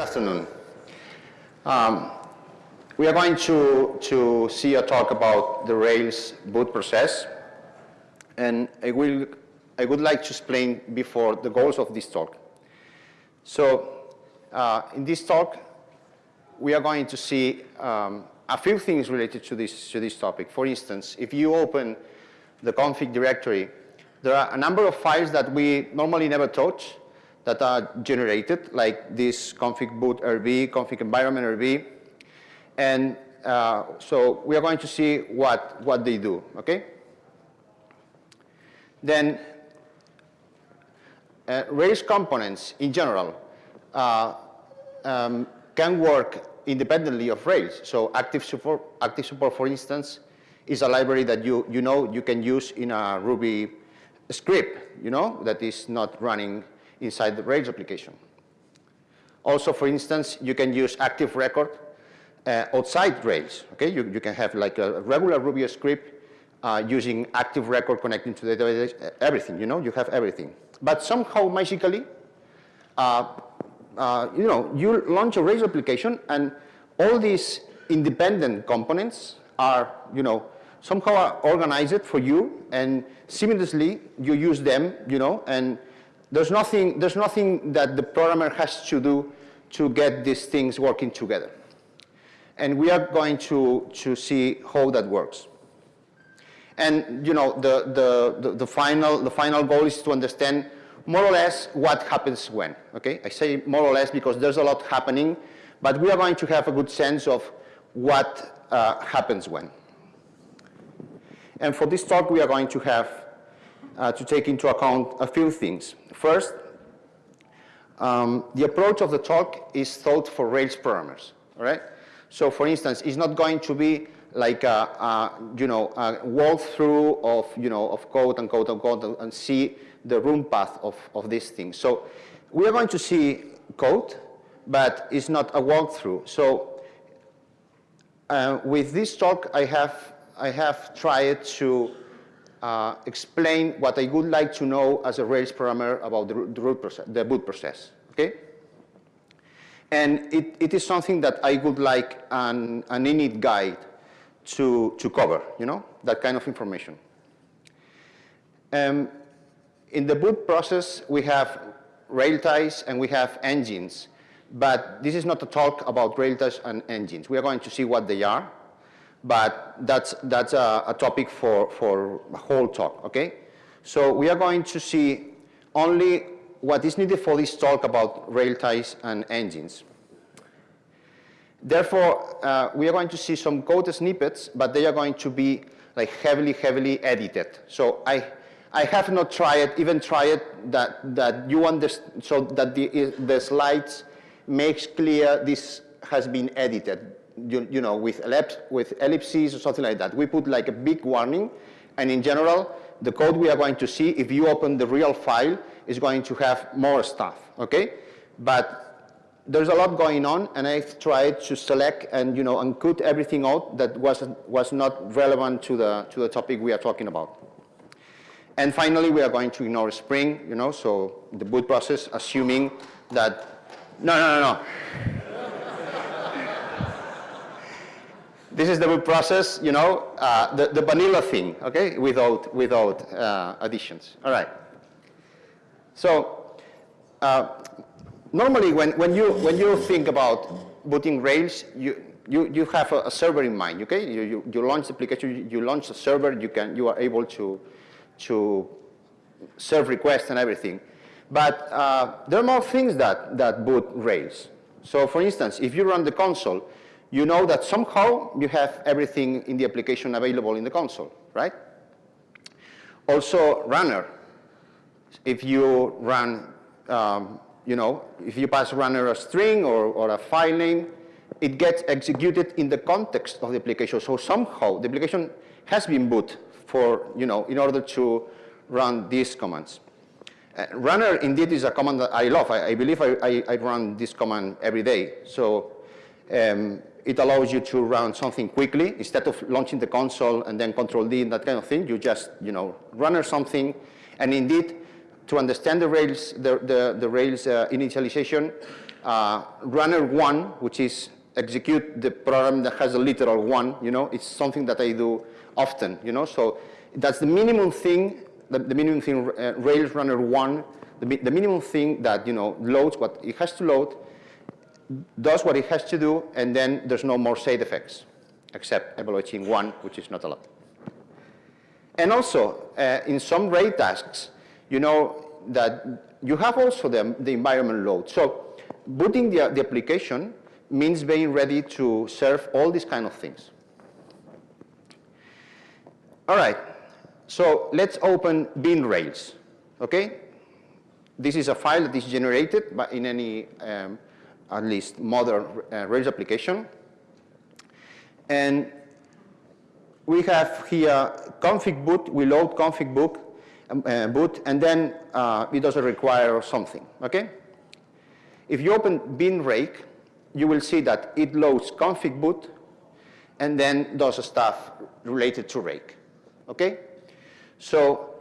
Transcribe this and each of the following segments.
afternoon. Um, we are going to, to see a talk about the Rails boot process. And I, will, I would like to explain before the goals of this talk. So uh, in this talk, we are going to see um, a few things related to this, to this topic. For instance, if you open the config directory, there are a number of files that we normally never touch that are generated, like this config boot rb, config environment rb. And uh, so we are going to see what, what they do, okay? Then uh, Rails components in general uh, um, can work independently of Rails. So active support, active support, for instance, is a library that you, you know you can use in a Ruby script, you know, that is not running inside the Rails application. Also, for instance, you can use active record uh, outside Rails. Okay, you, you can have like a regular Ruby script uh, using active record connecting to the database, everything, you know, you have everything. But somehow magically, uh, uh, you know, you launch a Rails application and all these independent components are, you know, somehow organized for you and seamlessly you use them, you know, and there's nothing, there's nothing that the programmer has to do to get these things working together and we are going to, to see how that works. And you know, the, the, the, the, final, the final goal is to understand more or less what happens when, okay? I say more or less because there's a lot happening, but we are going to have a good sense of what uh, happens when. And for this talk, we are going to have uh, to take into account a few things. First, um, the approach of the talk is thought for Rails programmers, all right? So for instance, it's not going to be like a, a you know, a walkthrough of, you know, of code and code and code and see the room path of, of these things. So we are going to see code, but it's not a walkthrough. So uh, with this talk, I have, I have tried to uh, explain what I would like to know as a Rails programmer about the, the, process, the boot process, okay? And it, it is something that I would like an, an init guide to, to cover, you know, that kind of information. Um, in the boot process, we have rail ties and we have engines. But this is not a talk about rail ties and engines. We are going to see what they are, but that's, that's a, a topic for, for a whole talk, okay? So we are going to see only what is needed for this talk about rail ties and engines. Therefore, uh, we are going to see some code snippets, but they are going to be like heavily, heavily edited. So I, I have not tried, even tried that, that you understand, so that the, the slides makes clear this has been edited, you, you know, with, ellips, with ellipses or something like that. We put like a big warning, and in general, the code we are going to see, if you open the real file, is going to have more stuff, okay? But there's a lot going on, and I've tried to select and, you know, and cut everything out that was, was not relevant to the, to the topic we are talking about. And finally, we are going to ignore Spring, you know, so the boot process, assuming that, no, no, no, no. This is the process, you know, uh, the, the vanilla thing, okay, without, without uh, additions. All right. So uh, normally when, when, you, when you think about booting Rails, you, you, you have a, a server in mind, okay? You, you, you launch the application, you launch a server, you, can, you are able to, to serve requests and everything. But uh, there are more things that, that boot Rails. So for instance, if you run the console, you know that somehow you have everything in the application available in the console, right? Also, runner if you run, um, you know, if you pass runner a string or, or a file name, it gets executed in the context of the application. So somehow the application has been boot for, you know, in order to run these commands. Uh, runner indeed is a command that I love. I, I believe I, I, I, run this command every day. So um, it allows you to run something quickly instead of launching the console and then control D and that kind of thing. You just, you know, runner something. And indeed, to understand the Rails, the, the, the Rails uh, initialization, uh, runner one, which is execute the program that has a literal one, you know, it's something that I do often, you know, so that's the minimum thing, the, the minimum thing, uh, Rails runner one, the, the minimum thing that, you know, loads what it has to load, does what it has to do, and then there's no more side effects, except evaluating one, which is not a lot. And also, uh, in some rake tasks, you know that you have also the, the environment load. So booting the, the application means being ready to serve all these kind of things. All right, so let's open bin Rails, okay? This is a file that is generated by in any, um, at least modern uh, Rails application. And we have here config boot, we load config boot, um, uh, boot and then uh, it doesn't require something, okay? If you open bin rake, you will see that it loads config boot and then does stuff related to rake, okay? So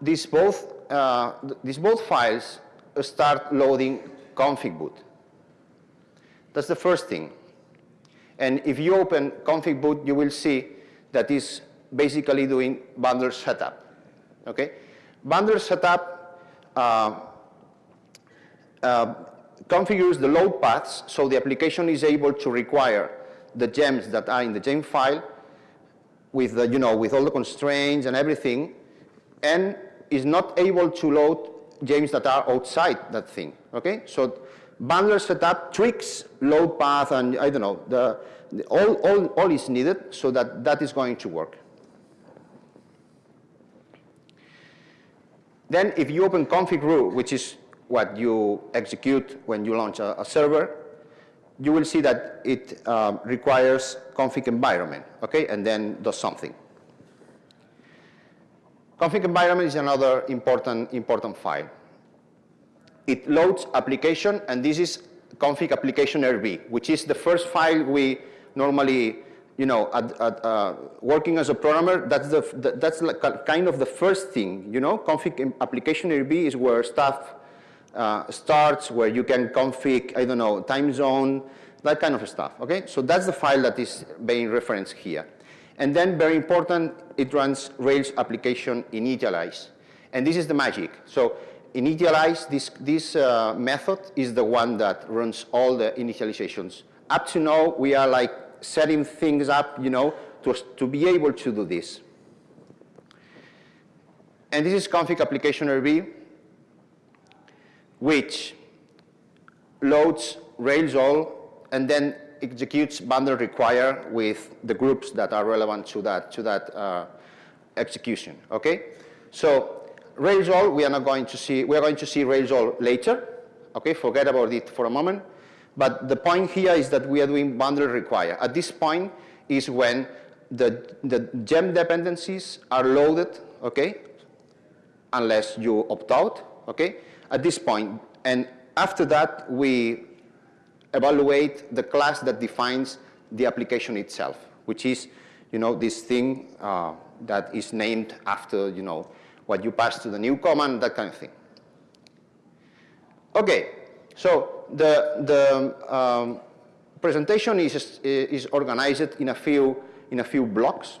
these both, uh, these both files start loading config boot. That's the first thing. And if you open config boot, you will see that is basically doing bundle setup, okay? Bundle setup uh, uh, configures the load paths so the application is able to require the gems that are in the gem file with the, you know, with all the constraints and everything, and is not able to load gems that are outside that thing, okay? So bundler setup tricks load path and I don't know, the, the, all, all, all is needed so that that is going to work. Then if you open config.ru, which is what you execute when you launch a, a server, you will see that it um, requires config environment, okay, and then does something. Config environment is another important, important file. It loads application, and this is config application RB, which is the first file we normally, you know, at, at, uh, working as a programmer, that's, the, that's like kind of the first thing, you know, config application RB is where stuff uh, starts, where you can config, I don't know, time zone, that kind of stuff, okay? So that's the file that is being referenced here. And then, very important, it runs Rails application initialize. And this is the magic. So initialize, this, this uh, method is the one that runs all the initializations. Up to now, we are like setting things up, you know, to, to be able to do this. And this is config application RB which loads Rails all and then executes bundle require with the groups that are relevant to that, to that uh, execution, okay? So Rails all, we are not going to see, we are going to see Rails all later, okay? Forget about it for a moment. But the point here is that we are doing bundle require. At this point is when the, the gem dependencies are loaded, okay? Unless you opt out, okay? at this point. And after that, we evaluate the class that defines the application itself, which is, you know, this thing uh, that is named after, you know, what you pass to the new command, that kind of thing. Okay, so the, the um, presentation is, is organized in a few, in a few blocks.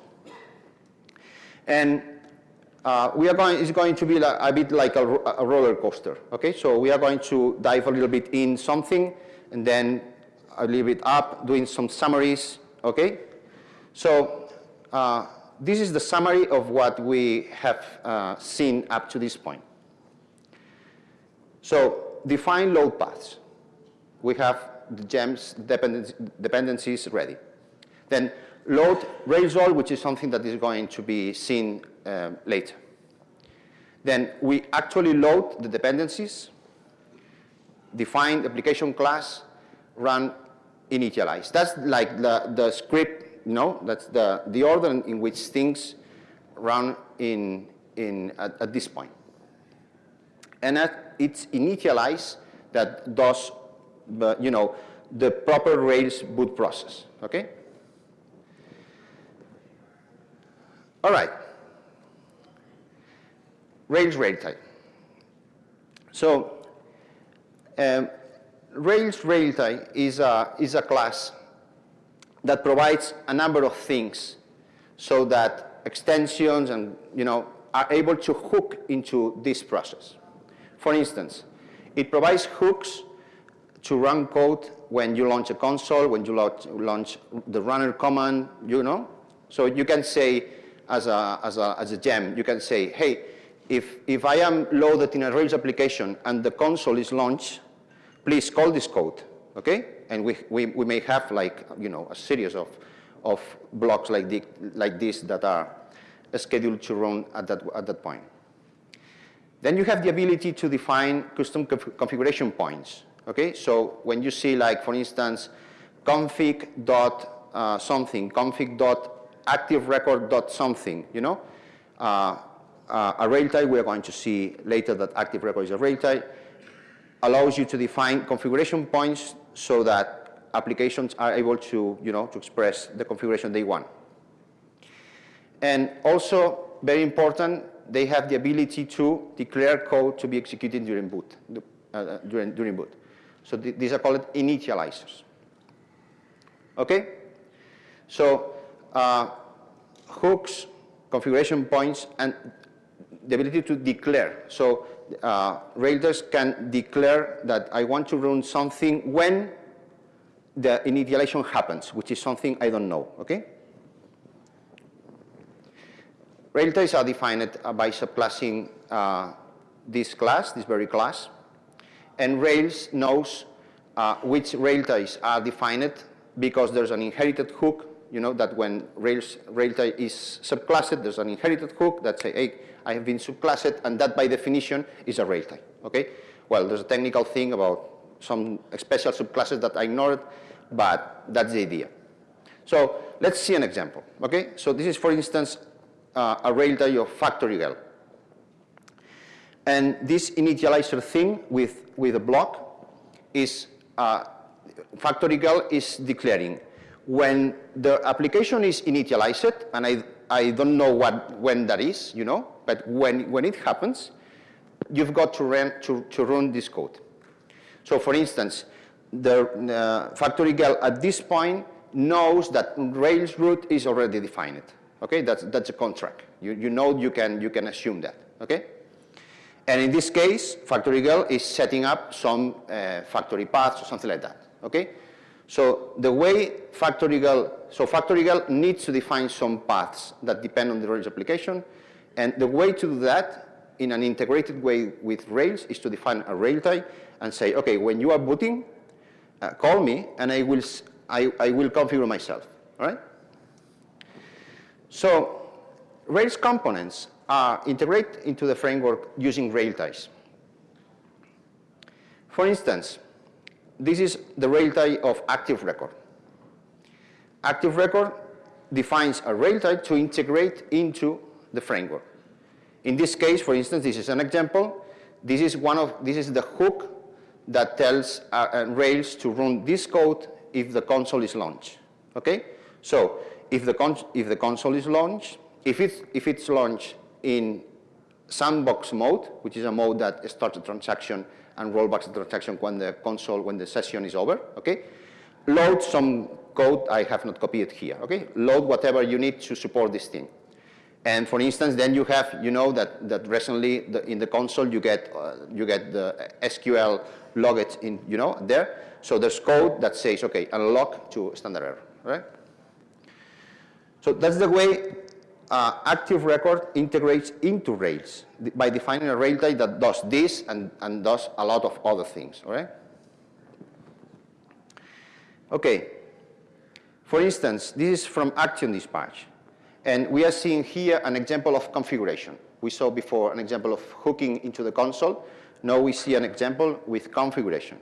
And uh, we are going, it's going to be like, a bit like a, a, roller coaster, okay? So we are going to dive a little bit in something and then a little bit up, doing some summaries, okay? So uh, this is the summary of what we have uh, seen up to this point. So define load paths. We have the gems dependencies ready. Then load Rails all, which is something that is going to be seen um, later. Then we actually load the dependencies, define application class, run initialize. That's like the, the script, know, that's the, the order in which things run in, in, at, at this point. And at, it's initialized that does, the, you know, the proper Rails boot process, okay? All right. Rails Railtie. So um, Rails Railtie is a, is a class that provides a number of things so that extensions and, you know, are able to hook into this process. For instance, it provides hooks to run code when you launch a console, when you launch the runner command, you know. So you can say, as a, as a, as a gem, you can say, hey, if, if I am loaded in a Rails application and the console is launched, please call this code, okay? And we, we, we may have like, you know, a series of, of blocks like, the, like this that are scheduled to run at that, at that point. Then you have the ability to define custom conf configuration points, okay? So when you see like, for instance, config dot uh, something, config dot active record dot something, you know? Uh, uh, a railtie, we're going to see later that active record is a railtie, allows you to define configuration points so that applications are able to, you know, to express the configuration they want. And also, very important, they have the ability to declare code to be executed during boot, uh, during, during boot. So th these are called initializers. Okay? So uh, hooks, configuration points, and the ability to declare. So uh, Rails can declare that I want to run something when the initialization happens, which is something I don't know, okay? Railties are defined by subclassing uh, this class, this very class, and Rails knows uh, which railties are defined because there's an inherited hook, you know, that when Rails railtie is subclassed, there's an inherited hook that say, hey, I have been subclassed, and that by definition is a railtie, okay? Well, there's a technical thing about some special subclasses that I ignored, but that's the idea. So let's see an example, okay? So this is, for instance, uh, a railtie of factory girl. And this initializer thing with, with a block is, uh, factory girl is declaring when the application is initialized, and I, I don't know what, when that is, you know, but when, when it happens, you've got to run, to, to run this code. So for instance, the uh, factory girl at this point knows that Rails root is already defined. Okay, that's, that's a contract. You, you know you can, you can assume that. Okay? And in this case, factory girl is setting up some uh, factory paths or something like that. Okay? So the way factory girl, so factory needs to define some paths that depend on the Rails application. And the way to do that in an integrated way with Rails is to define a railtie and say, okay, when you are booting, uh, call me and I will, I, I will configure myself, all right? So Rails components are integrated into the framework using railties. For instance, this is the rail railtie of active record. Active record defines a rail railtie to integrate into the framework. In this case, for instance, this is an example. This is one of this is the hook that tells uh, uh, Rails to run this code if the console is launched. Okay, so if the if the console is launched, if it's if it's launched in sandbox mode, which is a mode that starts a transaction and rollbacks the transaction when the console when the session is over. Okay, load some code I have not copied here. Okay, load whatever you need to support this thing. And for instance, then you have, you know, that, that recently the, in the console you get, uh, you get the SQL logged in, you know, there. So there's code that says, okay, unlock to standard error, right? So that's the way uh, active record integrates into Rails by defining a railtie that does this and, and does a lot of other things, all right? Okay, for instance, this is from Action Dispatch. And we are seeing here an example of configuration. We saw before an example of hooking into the console. Now we see an example with configuration.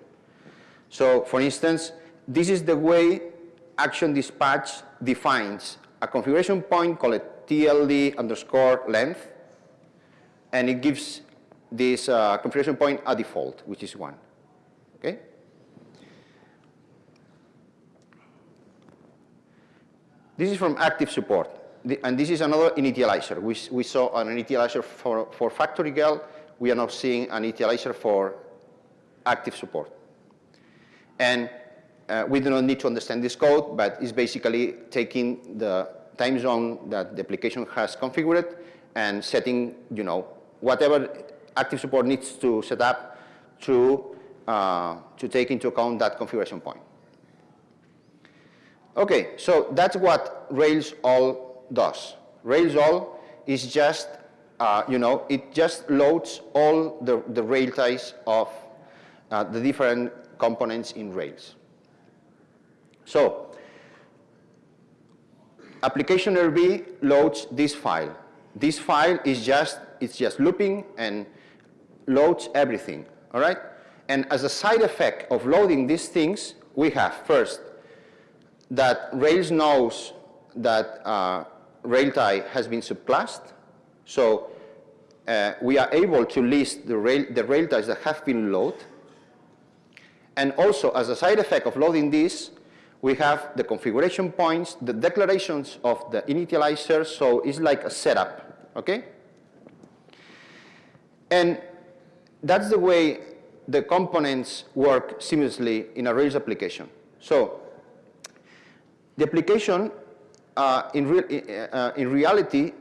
So for instance, this is the way Action Dispatch defines a configuration point called TLD underscore length, and it gives this uh, configuration point a default, which is one. Okay? This is from active support and this is another initializer. We, we saw an initializer for, for factory girl. We are now seeing an initializer for active support. And uh, we do not need to understand this code, but it's basically taking the time zone that the application has configured and setting, you know, whatever active support needs to set up to, uh, to take into account that configuration point. Okay, so that's what Rails all does. Rails all is just, uh, you know, it just loads all the, the rail ties of uh, the different components in Rails. So, application RB loads this file. This file is just, it's just looping and loads everything, all right? And as a side effect of loading these things, we have first that Rails knows that uh, railtie has been subclassed. So uh, we are able to list the, rail, the railties that have been loaded. And also, as a side effect of loading this, we have the configuration points, the declarations of the initializer, so it's like a setup, okay? And that's the way the components work seamlessly in a Rails application. So the application, uh, in, re uh, in reality,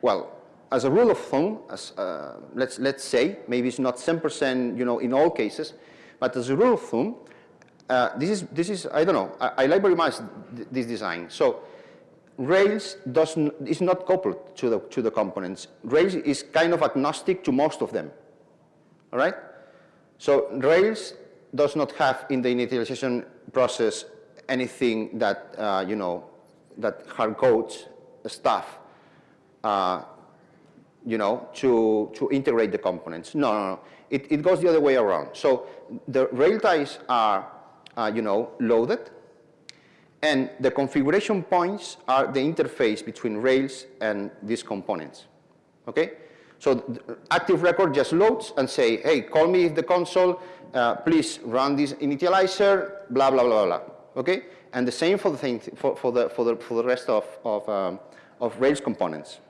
well, as a rule of thumb, as, uh, let's, let's say, maybe it's not 10% you know, in all cases, but as a rule of thumb, uh, this, is, this is, I don't know, I, I like very much th this design. So Rails does is not coupled to the, to the components. Rails is kind of agnostic to most of them, all right? So Rails does not have in the initialization process anything that, uh, you know, that hard codes stuff, uh, you know, to, to integrate the components. No, no, no. It, it goes the other way around. So the rail ties are, uh, you know, loaded, and the configuration points are the interface between Rails and these components, okay? So active record just loads and say, hey, call me if the console, uh, please run this initializer, blah, blah, blah, blah okay? And the same for the, thing, for, for, the, for, the, for the rest of, of, um, of Rails components.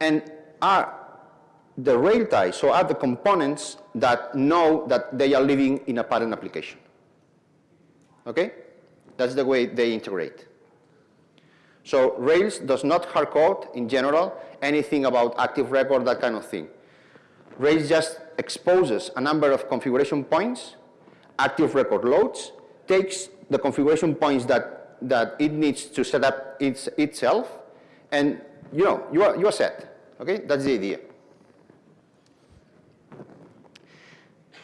And are the rail ties, so are the components that know that they are living in a parent application. Okay? That's the way they integrate. So Rails does not hardcode, in general, anything about active record, that kind of thing. Rails just exposes a number of configuration points, active record loads, takes the configuration points that, that it needs to set up its, itself, and you know, you are, you are set. Okay, that's the idea.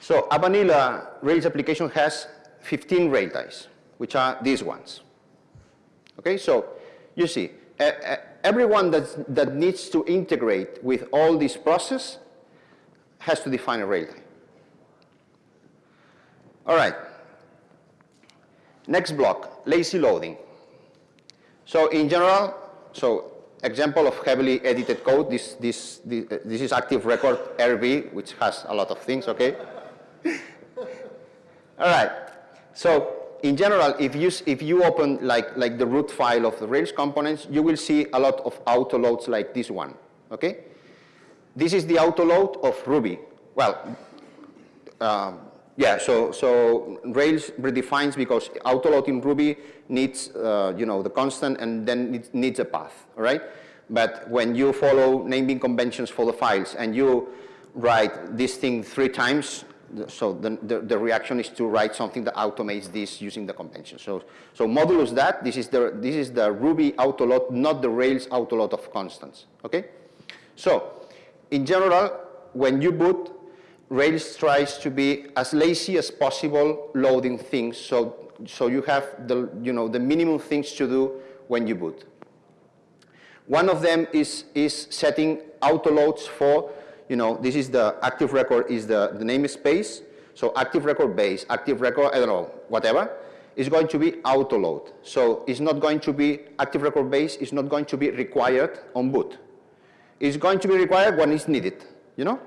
So a vanilla Rails application has 15 rail ties, which are these ones. Okay, so you see, uh, everyone that's, that needs to integrate with all this process has to define a rail tie. All right. Next block, lazy loading. So in general, so example of heavily edited code, this, this, this, uh, this is active record RB, which has a lot of things, okay? All right, so in general, if you, if you open like, like the root file of the Rails components, you will see a lot of autoloads like this one, okay? This is the autoload of Ruby. Well, um, yeah, so, so Rails redefines because autoload in Ruby needs, uh, you know, the constant and then it needs a path, all right? But when you follow naming conventions for the files and you write this thing three times, so the, the, the, reaction is to write something that automates this using the convention. So, so modulus that, this is the, this is the Ruby autoload, not the Rails autoload of constants, okay? So, in general, when you boot, Rails tries to be as lazy as possible loading things so, so you have the, you know, the minimum things to do when you boot. One of them is, is setting auto loads for, you know, this is the active record is the, the namespace. So active record base, active record, I don't know, whatever, is going to be autoload. So it's not going to be, active record base is not going to be required on boot. It's going to be required when it's needed, you know?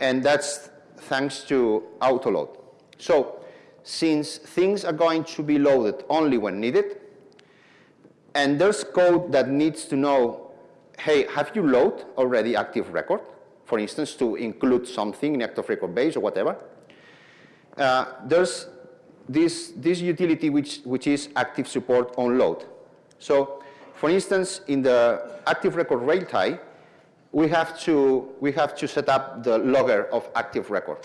and that's thanks to autoload. So since things are going to be loaded only when needed, and there's code that needs to know, hey, have you load already active record? For instance, to include something in active record base or whatever. Uh, there's this, this utility which, which is active support on load. So for instance, in the active record rail tie, we have to, we have to set up the logger of active record.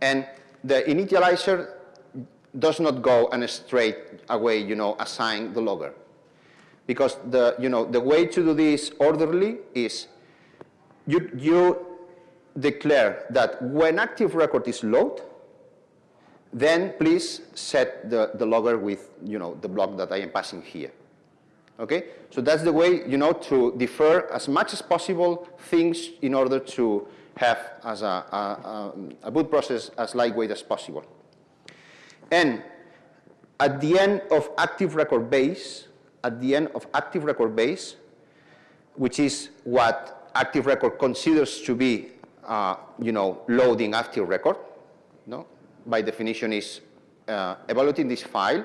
And the initializer does not go and straight away, you know, assign the logger. Because the, you know, the way to do this orderly is you, you declare that when active record is load, then please set the, the logger with, you know, the block that I am passing here. Okay? So that's the way, you know, to defer as much as possible things in order to have as a, a, a boot process as lightweight as possible. And at the end of active record base, at the end of active record base, which is what active record considers to be, uh, you know, loading active record, no? by definition is uh, evaluating this file,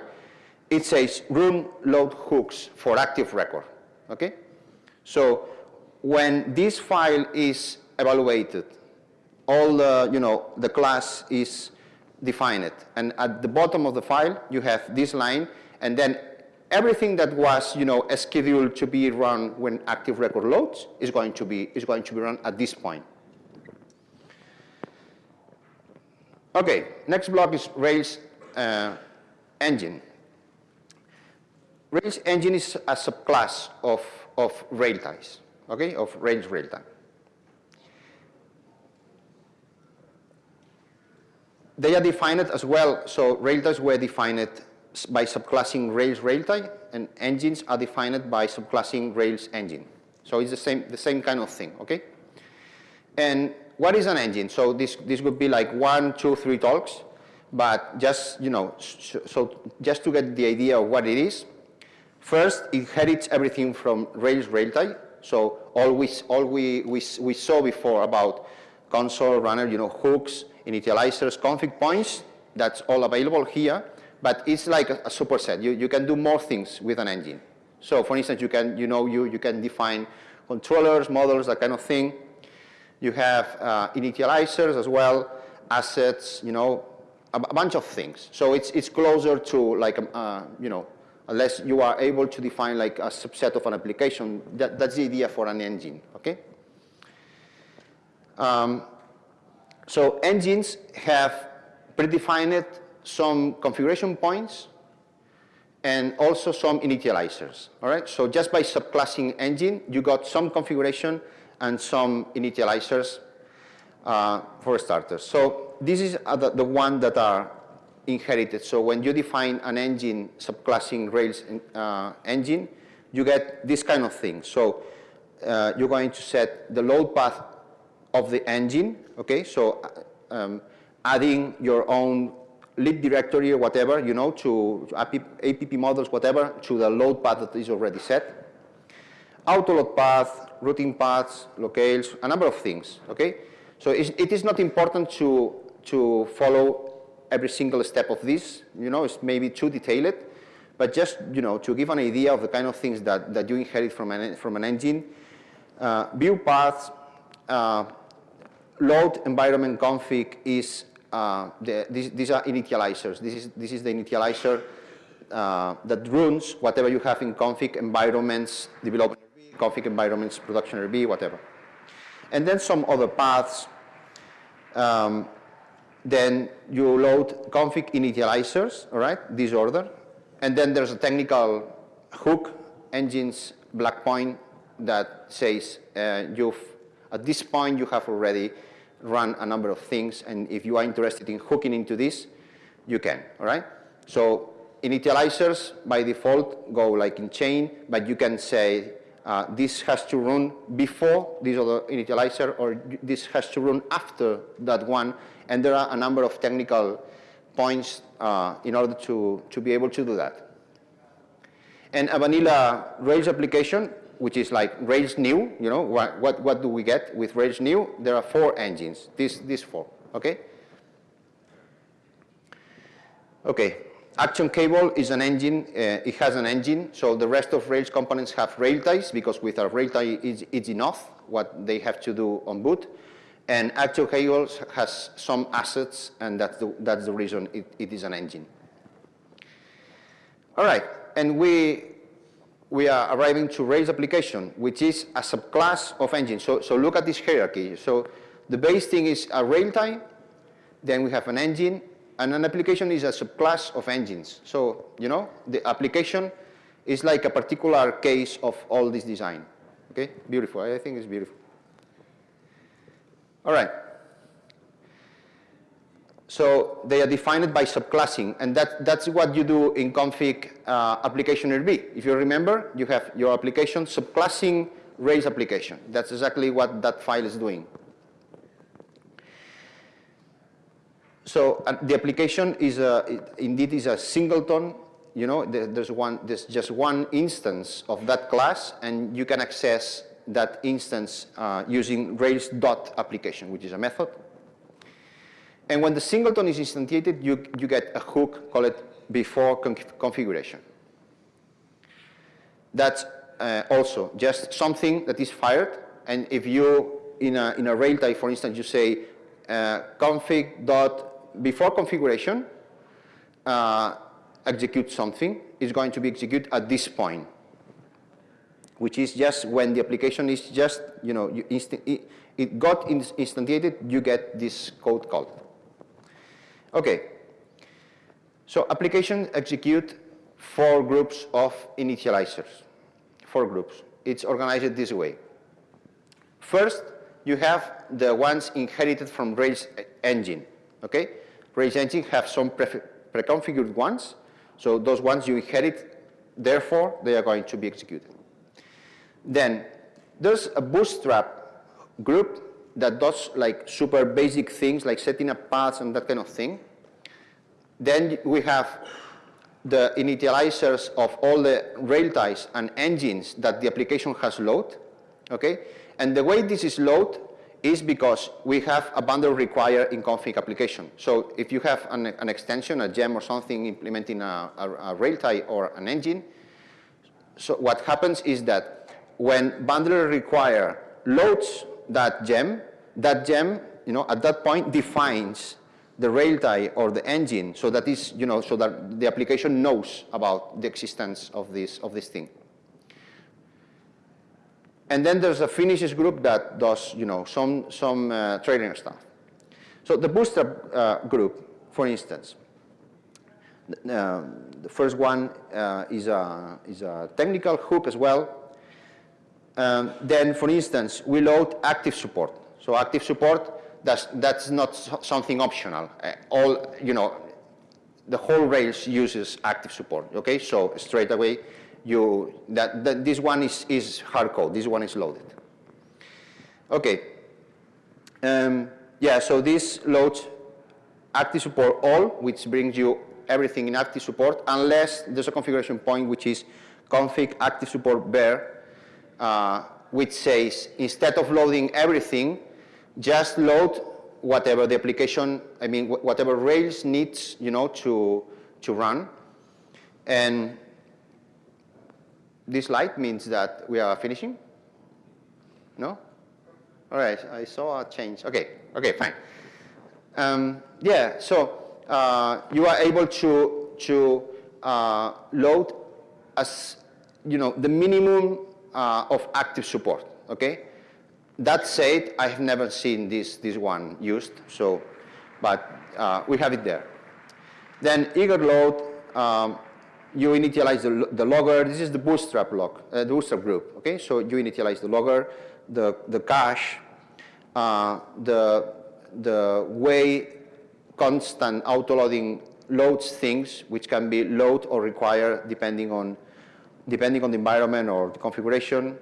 it says run load hooks for active record, okay? So when this file is evaluated, all the, you know, the class is defined. And at the bottom of the file, you have this line, and then everything that was, you know, scheduled to be run when active record loads is going to be, is going to be run at this point. Okay, next block is Rails uh, engine. Rails engine is a subclass of, of rail ties, okay, of Rails rail tie. They are defined as well, so rail ties were defined by subclassing Rails rail tie, and engines are defined by subclassing Rails engine. So it's the same, the same kind of thing, okay? And what is an engine? So this, this would be like one, two, three talks, but just, you know, so just to get the idea of what it is, first, it inherits everything from Rails Railtie. So all we, all we, we, we saw before about console, runner, you know, hooks, initializers, config points, that's all available here, but it's like a, a superset. You, you can do more things with an engine. So for instance, you can, you know, you, you can define controllers, models, that kind of thing. You have uh, initializers as well, assets, you know, a, a, bunch of things. So it's, it's closer to like, um, uh, you know, unless you are able to define like a subset of an application, that, that's the idea for an engine, okay? Um, so engines have predefined some configuration points and also some initializers, all right? So just by subclassing engine, you got some configuration and some initializers uh, for starters. So this is uh, the, the one that are inherited. So when you define an engine subclassing Rails uh, engine, you get this kind of thing. So uh, you're going to set the load path of the engine, okay? So uh, um, adding your own lib directory or whatever, you know, to, app, app models, whatever, to the load path that is already set. Autoload path, routing paths, locales, a number of things, okay? So it is not important to, to follow every single step of this, you know, it's maybe too detailed, but just, you know, to give an idea of the kind of things that, that you inherit from an, from an engine. Uh, view paths, uh, load environment config is, uh, the, these, these are initializers. This is, this is the initializer uh, that runs whatever you have in config environments, development config environments, production RB, whatever. And then some other paths. Um, then you load config initializers, all right, this order. And then there's a technical hook, engines, blank point that says uh, you've, at this point you have already run a number of things and if you are interested in hooking into this, you can, all right? So initializers by default go like in chain, but you can say uh, this has to run before this other initializer or this has to run after that one. And there are a number of technical points uh, in order to, to be able to do that. And a vanilla Rails application, which is like Rails new, you know, what, what, what do we get with Rails new? There are four engines, these, these four, okay? Okay, Action cable is an engine, uh, it has an engine, so the rest of Rails components have rail ties because with a rail tie it's, it's enough what they have to do on boot. And action cable has some assets and that's the, that's the reason it, it is an engine. All right, and we, we are arriving to Rails application, which is a subclass of engine. So, so look at this hierarchy. So the base thing is a rail tie, then we have an engine, and an application is a subclass of engines. So, you know, the application is like a particular case of all this design. Okay, beautiful, I think it's beautiful. All right. So they are defined by subclassing, and that, that's what you do in config uh, application RB. If you remember, you have your application subclassing Rails application. That's exactly what that file is doing. So uh, the application is a, it, indeed is a singleton. You know, there, there's one, there's just one instance of that class, and you can access that instance uh, using Rails dot application, which is a method. And when the singleton is instantiated, you, you get a hook called before con configuration. That's uh, also just something that is fired. And if you, in a, in a railtie, for instance, you say uh, config dot before configuration, uh, execute something, is going to be executed at this point, which is just when the application is just, you know, you it, it got instantiated, you get this code called. Okay. So application execute four groups of initializers. Four groups. It's organized this way. First, you have the ones inherited from Rails engine. Okay? Rails engine have some pre-configured ones. So those ones you inherit, therefore, they are going to be executed. Then there's a bootstrap group that does like super basic things like setting up paths and that kind of thing. Then we have the initializers of all the rail ties and engines that the application has load, okay? And the way this is load is because we have a bundle required in config application. So if you have an, an extension, a gem or something implementing a, a, a rail tie or an engine, so what happens is that when bundler require loads that gem, that gem, you know, at that point defines the rail tie or the engine so that is, you know, so that the application knows about the existence of this, of this thing. And then there's a finisher group that does, you know, some, some uh, trading stuff. So the booster uh, group, for instance, uh, the first one uh, is, a, is a technical hook as well. Um, then, for instance, we load active support. So active support, that's, that's not something optional. Uh, all, you know, the whole Rails uses active support, okay? So straight away, you, that, that this one is, is hard code, this one is loaded. Okay, um, yeah, so this loads active support all, which brings you everything in active support, unless there's a configuration point which is config active support bare, uh, which says instead of loading everything, just load whatever the application, I mean, whatever Rails needs, you know, to, to run. And this light means that we are finishing? No? All right, I saw a change. Okay, okay, fine. Um, yeah, so uh, you are able to, to uh, load as, you know, the minimum uh, of active support, okay? That said, I have never seen this, this one used, so, but uh, we have it there. Then eager load, um, you initialize the, the logger. This is the bootstrap log, uh, the bootstrap group, okay? So you initialize the logger, the, the cache, uh, the, the way constant autoloading loads things, which can be load or require depending on, depending on the environment or the configuration,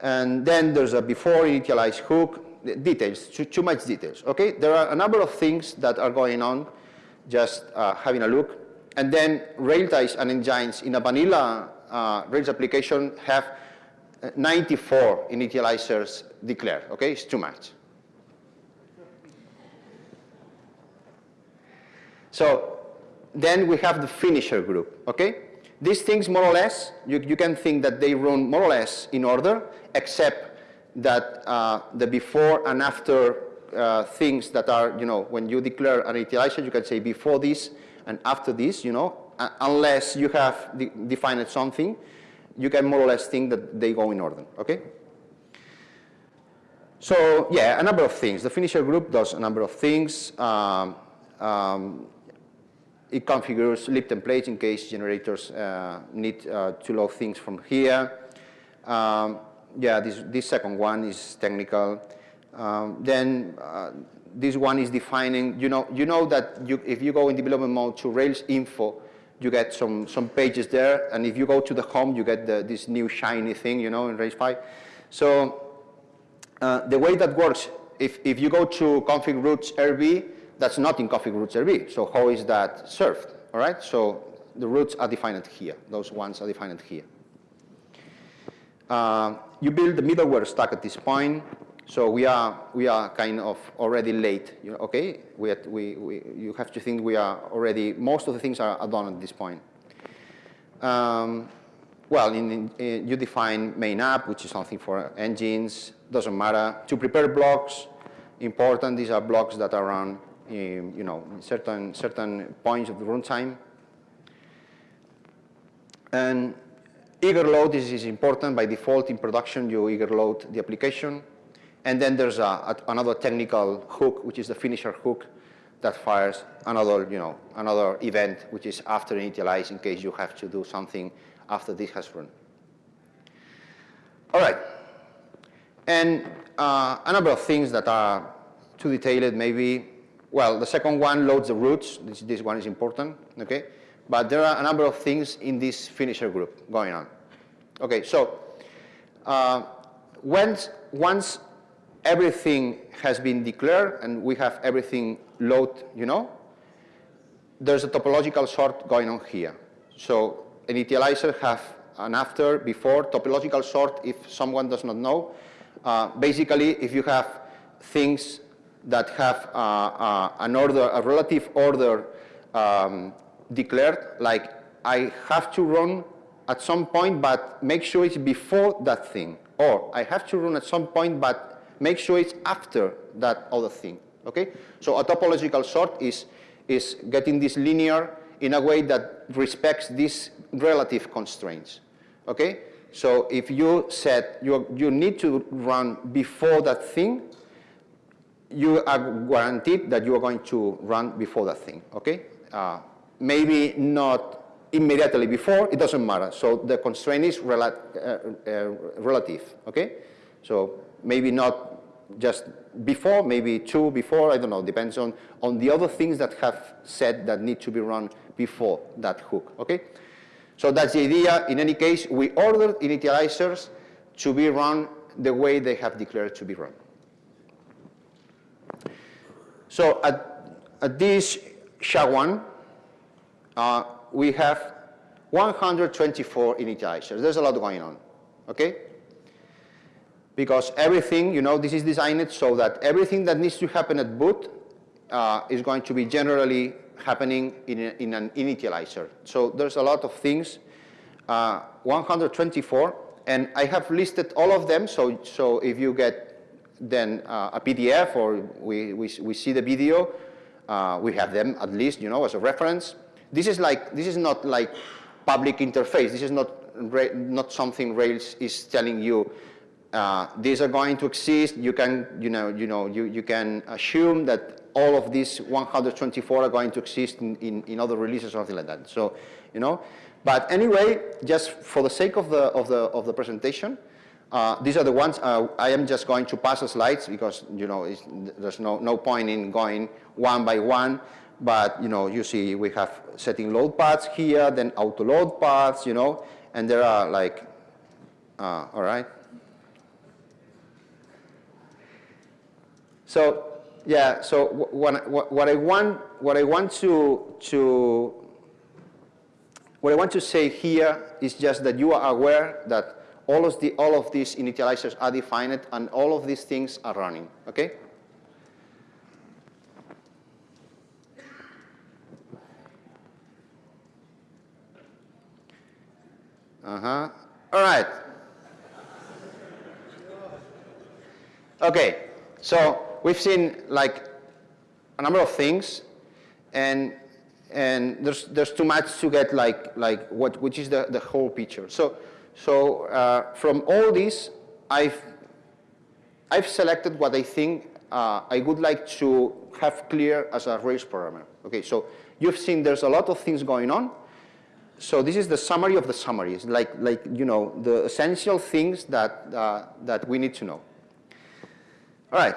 and then there's a before initialize hook, details, too, too, much details, okay? There are a number of things that are going on, just uh, having a look. And then rail ties and engines in a vanilla uh, Rails application have uh, 94 initializers declared, okay? It's too much. So then we have the finisher group, okay? These things, more or less, you, you can think that they run more or less in order, except that uh, the before and after uh, things that are, you know, when you declare an initializer, you can say before this and after this, you know, uh, unless you have de defined something, you can more or less think that they go in order, okay? So yeah, a number of things. The finisher group does a number of things. Um, um, it configures lib templates in case generators uh, need uh, to load things from here. Um, yeah, this, this second one is technical. Um, then uh, this one is defining, you know, you know that you, if you go in development mode to Rails info, you get some, some pages there, and if you go to the home, you get the, this new shiny thing, you know, in Rails 5. So uh, the way that works, if, if you go to config routes RB, that's not in config routes RB. So how is that served? All right. So the routes are defined here. Those ones are defined here. Uh, you build the middleware stack at this point. So we are we are kind of already late. You know, okay, we, we, we you have to think we are already most of the things are, are done at this point. Um, well, in, in, you define main app, which is something for engines. Doesn't matter. To prepare blocks, important. These are blocks that are run in, you know, certain, certain points of the runtime. And eager load is, is important. By default, in production, you eager load the application. And then there's a, a, another technical hook, which is the finisher hook that fires another, you know, another event, which is after initialize in case you have to do something after this has run. All right. And uh, a number of things that are too detailed maybe well, the second one loads the routes. This, this one is important, okay? But there are a number of things in this finisher group going on. Okay, so uh, once, once everything has been declared and we have everything load, you know, there's a topological sort going on here. So an initializer have an after, before, topological sort, if someone does not know. Uh, basically, if you have things that have uh, uh, an order, a relative order um, declared, like I have to run at some point, but make sure it's before that thing. Or I have to run at some point, but make sure it's after that other thing. Okay? So a topological sort is, is getting this linear in a way that respects these relative constraints. Okay? So if you said you, you need to run before that thing, you are guaranteed that you are going to run before that thing, okay? Uh, maybe not immediately before, it doesn't matter. So the constraint is rela uh, uh, relative, okay? So maybe not just before, maybe two before, I don't know, depends on, on the other things that have said that need to be run before that hook, okay? So that's the idea. In any case, we ordered initializers to be run the way they have declared to be run. So at, at this SHA-1, uh, we have 124 initializers. There's a lot going on, okay? Because everything, you know, this is designed so that everything that needs to happen at boot uh, is going to be generally happening in, a, in an initializer. So there's a lot of things, uh, 124, and I have listed all of them, so, so if you get then uh, a PDF or we, we, we see the video, uh, we have them at least, you know, as a reference. This is like, this is not like public interface. This is not, not something Rails is telling you, uh, these are going to exist. You can, you know, you know, you, you can assume that all of these 124 are going to exist in, in, in other releases or something like that. So, you know, but anyway, just for the sake of the, of the, of the presentation, uh, these are the ones, uh, I am just going to pass the slides because, you know, there's no, no point in going one by one. But, you know, you see we have setting load paths here, then auto load paths, you know, and there are like, uh, all right. So, yeah, so what, what, what I want, what I want to, to, what I want to say here is just that you are aware that all of, the, all of these initializers are defined and all of these things are running, okay? Uh-huh. All right. Okay, so we've seen like a number of things and and there's, there's too much to get like, like what, which is the, the whole picture. So, so uh, from all this, I've, I've selected what I think uh, I would like to have clear as a Rails programmer. Okay, so you've seen there's a lot of things going on. So this is the summary of the summaries, like, like you know, the essential things that, uh, that we need to know. All right,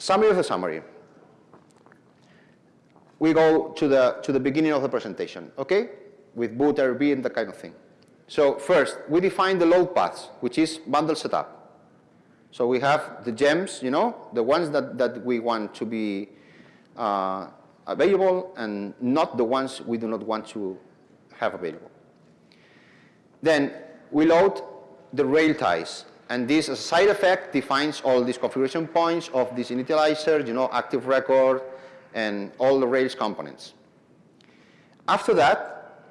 summary of the summary. We go to the, to the beginning of the presentation, okay? With boot, RB, and that kind of thing. So first, we define the load paths, which is bundle setup. So we have the gems, you know, the ones that, that we want to be uh, available and not the ones we do not want to have available. Then we load the railties. And this, side effect, defines all these configuration points of this initializer, you know, active record, and all the Rails components. After that,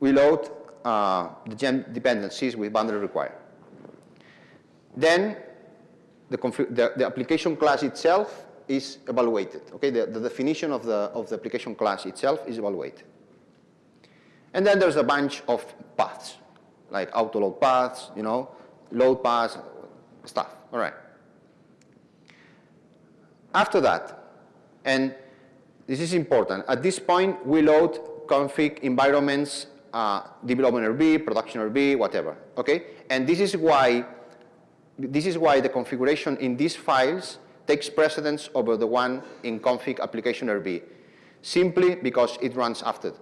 we load uh, the gem dependencies with bundle require. Then the, the, the, application class itself is evaluated. Okay, the, the definition of the, of the application class itself is evaluated. And then there's a bunch of paths, like autoload paths, you know, load paths, stuff, all right. After that, and this is important, at this point we load config environments, uh, development RB, production RB, whatever, okay? And this is why this is why the configuration in these files takes precedence over the one in config application RB, simply because it runs after,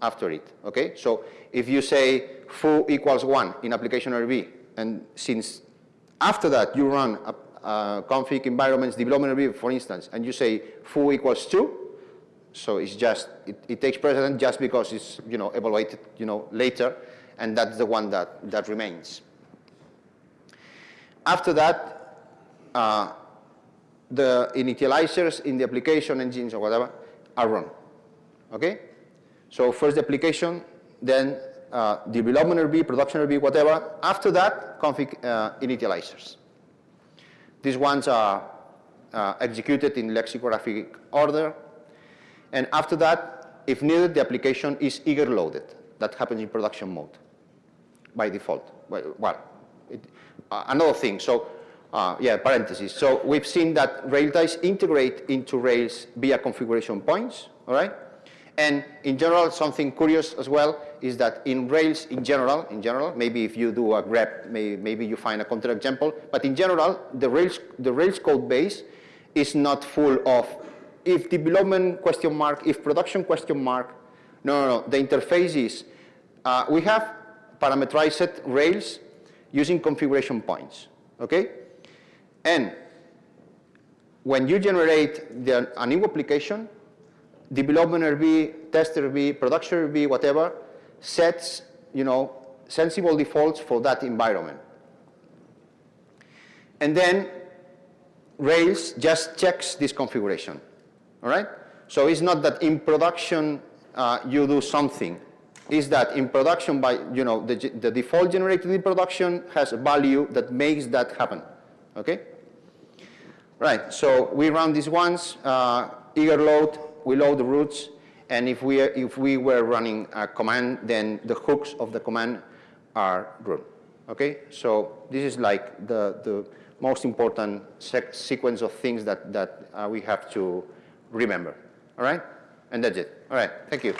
after it, okay? So if you say foo equals one in application RB, and since after that you run a, a config environments development RB, for instance, and you say foo equals two, so it's just, it, it takes precedence just because it's, you know, evaluated, you know, later, and that's the one that, that remains. After that, uh, the initializers in the application engines or whatever are run. Okay? So first the application, then uh, development RB, production RB, whatever. After that, config uh, initializers. These ones are uh, executed in lexicographic order. And after that, if needed, the application is eager loaded. That happens in production mode by default. Well, it, uh, another thing, so uh, yeah, parentheses. So we've seen that railties integrate into Rails via configuration points, all right? And in general, something curious as well is that in Rails, in general, in general, maybe if you do a grep, may, maybe you find a counter example, but in general, the Rails, the Rails code base is not full of if development question mark, if production question mark. No, no, no. The interface is, uh, we have parameterized Rails using configuration points, okay? And when you generate the, a new application, development RB, test RB, production RB, whatever, sets, you know, sensible defaults for that environment. And then Rails just checks this configuration, all right? So it's not that in production uh, you do something is that in production by, you know, the, the default generated in production has a value that makes that happen, okay? Right, so we run these ones, uh, eager load, we load the routes, and if we, if we were running a command, then the hooks of the command are run, okay? So this is like the, the most important sequence of things that, that uh, we have to remember, all right? And that's it. All right, thank you.